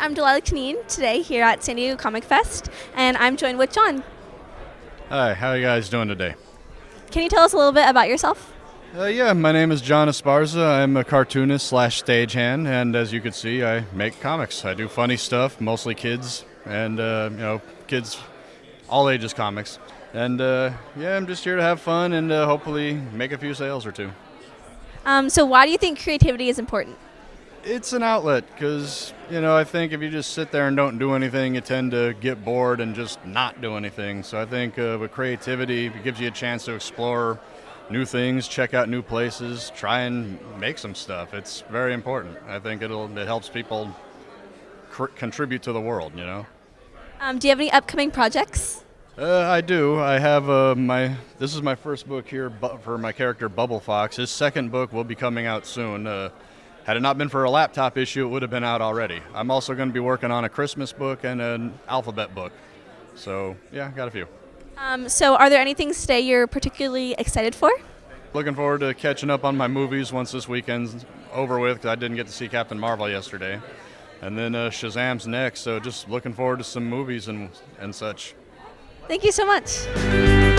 I'm Delilah Kaneen today here at San Diego Comic Fest, and I'm joined with John. Hi, how are you guys doing today? Can you tell us a little bit about yourself? Uh, yeah, my name is John Esparza. I'm a cartoonist slash stagehand, and as you can see, I make comics. I do funny stuff, mostly kids, and uh, you know, kids, all ages comics. And uh, yeah, I'm just here to have fun and uh, hopefully make a few sales or two. Um, so, why do you think creativity is important? It's an outlet because, you know, I think if you just sit there and don't do anything, you tend to get bored and just not do anything. So I think uh, with creativity, it gives you a chance to explore new things, check out new places, try and make some stuff. It's very important. I think it'll it helps people cr- contribute to the world, you know. Um, do you have any upcoming projects? Uh, I do. I have uh, my. This is my first book here bu- for my character Bubble Fox. His second book will be coming out soon. Had it not been for a laptop issue, it would have been out already. I'm also going to be working on a Christmas book and an alphabet book. So yeah, got a few. Um, so, are there any things today you're particularly excited for? Looking forward to catching up on my movies once this weekend's over with because I didn't get to see Captain Marvel yesterday. And then uh, Shazam's next, so just looking forward to some movies and, and such. Thank you so much.